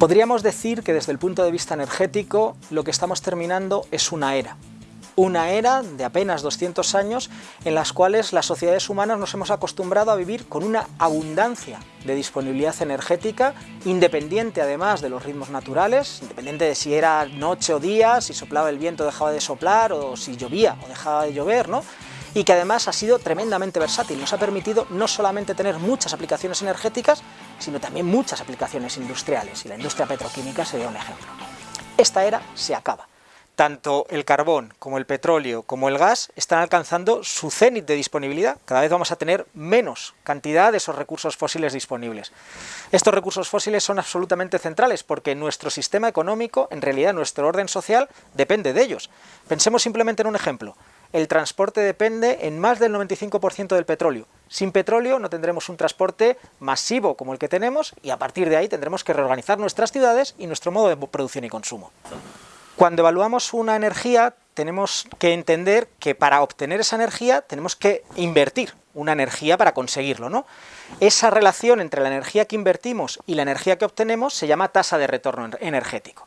Podríamos decir que desde el punto de vista energético lo que estamos terminando es una era, una era de apenas 200 años en las cuales las sociedades humanas nos hemos acostumbrado a vivir con una abundancia de disponibilidad energética, independiente además de los ritmos naturales, independiente de si era noche o día, si soplaba el viento dejaba de soplar, o si llovía o dejaba de llover, ¿no? y que además ha sido tremendamente versátil, nos ha permitido no solamente tener muchas aplicaciones energéticas, sino también muchas aplicaciones industriales, y la industria petroquímica sería un ejemplo. Esta era se acaba. Tanto el carbón como el petróleo como el gas están alcanzando su cenit de disponibilidad, cada vez vamos a tener menos cantidad de esos recursos fósiles disponibles. Estos recursos fósiles son absolutamente centrales porque nuestro sistema económico, en realidad nuestro orden social, depende de ellos. Pensemos simplemente en un ejemplo, el transporte depende en más del 95% del petróleo. Sin petróleo no tendremos un transporte masivo como el que tenemos y a partir de ahí tendremos que reorganizar nuestras ciudades y nuestro modo de producción y consumo. Cuando evaluamos una energía tenemos que entender que para obtener esa energía tenemos que invertir una energía para conseguirlo. ¿no? Esa relación entre la energía que invertimos y la energía que obtenemos se llama tasa de retorno energético.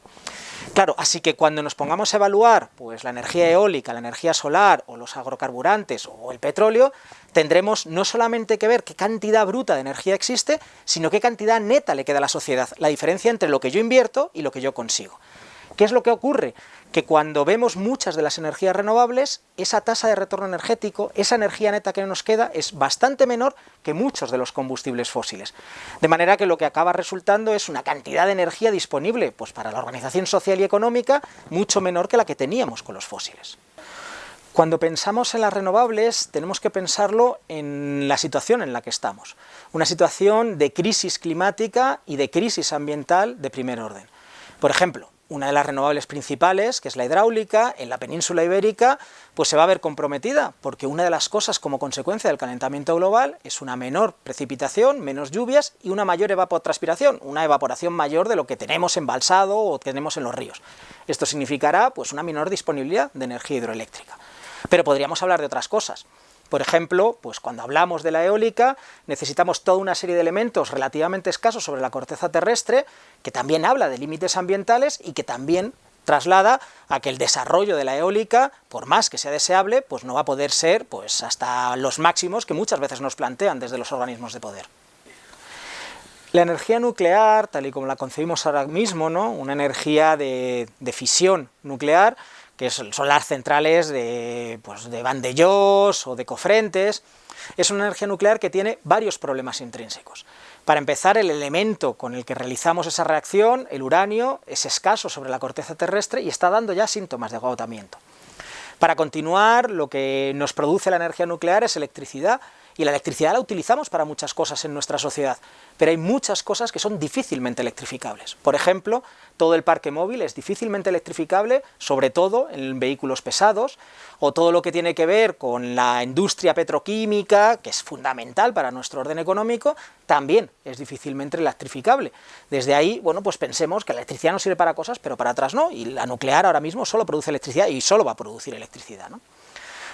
Claro, así que cuando nos pongamos a evaluar pues, la energía eólica, la energía solar, o los agrocarburantes, o el petróleo, tendremos no solamente que ver qué cantidad bruta de energía existe, sino qué cantidad neta le queda a la sociedad, la diferencia entre lo que yo invierto y lo que yo consigo. ¿Qué es lo que ocurre? Que cuando vemos muchas de las energías renovables, esa tasa de retorno energético, esa energía neta que nos queda, es bastante menor que muchos de los combustibles fósiles. De manera que lo que acaba resultando es una cantidad de energía disponible pues para la organización social y económica mucho menor que la que teníamos con los fósiles. Cuando pensamos en las renovables tenemos que pensarlo en la situación en la que estamos, una situación de crisis climática y de crisis ambiental de primer orden. Por ejemplo, una de las renovables principales, que es la hidráulica, en la península ibérica, pues se va a ver comprometida, porque una de las cosas como consecuencia del calentamiento global es una menor precipitación, menos lluvias y una mayor evapotranspiración, una evaporación mayor de lo que tenemos embalsado o tenemos en los ríos. Esto significará pues una menor disponibilidad de energía hidroeléctrica. Pero podríamos hablar de otras cosas. Por ejemplo, pues cuando hablamos de la eólica, necesitamos toda una serie de elementos relativamente escasos sobre la corteza terrestre, que también habla de límites ambientales y que también traslada a que el desarrollo de la eólica, por más que sea deseable, pues no va a poder ser pues, hasta los máximos que muchas veces nos plantean desde los organismos de poder. La energía nuclear, tal y como la concebimos ahora mismo, ¿no? una energía de, de fisión nuclear, que son las centrales de, pues, de Vandellós o de Cofrentes, es una energía nuclear que tiene varios problemas intrínsecos. Para empezar, el elemento con el que realizamos esa reacción, el uranio, es escaso sobre la corteza terrestre y está dando ya síntomas de agotamiento. Para continuar, lo que nos produce la energía nuclear es electricidad, y la electricidad la utilizamos para muchas cosas en nuestra sociedad, pero hay muchas cosas que son difícilmente electrificables. Por ejemplo, todo el parque móvil es difícilmente electrificable, sobre todo en vehículos pesados, o todo lo que tiene que ver con la industria petroquímica, que es fundamental para nuestro orden económico, también es difícilmente electrificable. Desde ahí, bueno, pues pensemos que la electricidad no sirve para cosas, pero para otras no, y la nuclear ahora mismo solo produce electricidad y solo va a producir electricidad. ¿No?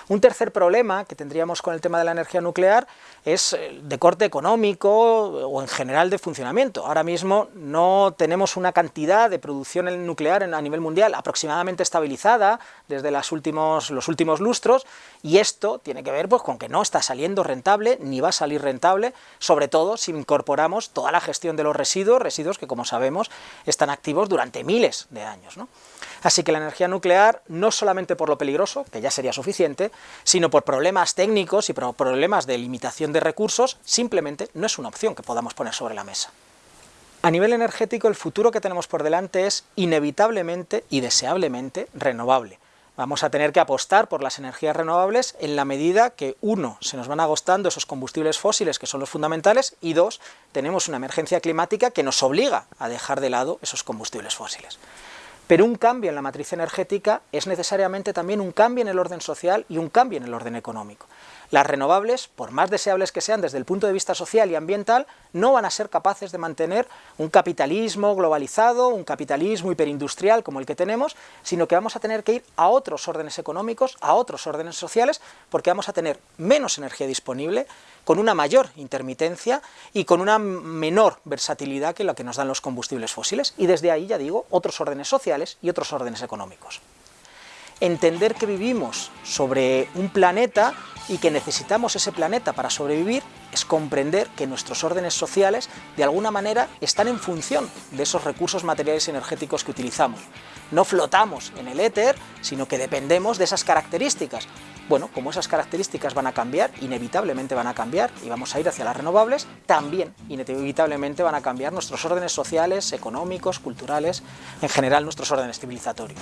Un tercer problema que tendríamos con el tema de la energía nuclear es eh, de corte económico o en general de funcionamiento. Ahora mismo no tenemos una cantidad de producción nuclear a nivel mundial aproximadamente estabilizada desde los últimos, los últimos lustros y esto tiene que ver pues, con que no está saliendo rentable ni va a salir rentable, sobre todo si incorporamos toda la gestión de los residuos, residuos que como sabemos están activos durante miles de años. Así que la energía nuclear, no solamente por lo peligroso, que ya sería suficiente, sino por problemas técnicos y por problemas de limitación de recursos, simplemente no es una opción que podamos poner sobre la mesa. A nivel energético, el futuro que tenemos por delante es inevitablemente y deseablemente renovable. Vamos a tener que apostar por las energías renovables en la medida que, uno, se nos van agostando esos combustibles fósiles que son los fundamentales, y dos, tenemos una emergencia climática que nos obliga a dejar de lado esos combustibles fósiles. Pero un cambio en la matriz energética es necesariamente también un cambio en el orden social y un cambio en el orden económico. Las renovables, por más deseables que sean desde el punto de vista social y ambiental, no van a ser capaces de mantener un capitalismo globalizado, un capitalismo hiperindustrial como el que tenemos, sino que vamos a tener que ir a otros órdenes económicos, a otros órdenes sociales, porque vamos a tener menos energía disponible, con una mayor intermitencia y con una menor versatilidad que la que nos dan los combustibles fósiles, y desde ahí, ya digo, otros órdenes sociales y otros órdenes económicos. Entender que vivimos sobre un planeta y que necesitamos ese planeta para sobrevivir es comprender que nuestros órdenes sociales de alguna manera están en función de esos recursos materiales y energéticos que utilizamos. No flotamos en el éter, sino que dependemos de esas características. Bueno, como esas características van a cambiar, inevitablemente van a cambiar y vamos a ir hacia las renovables, también inevitablemente van a cambiar nuestros órdenes sociales, económicos, culturales, en general nuestros órdenes civilizatorios.